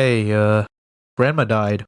Hey, uh, Grandma died.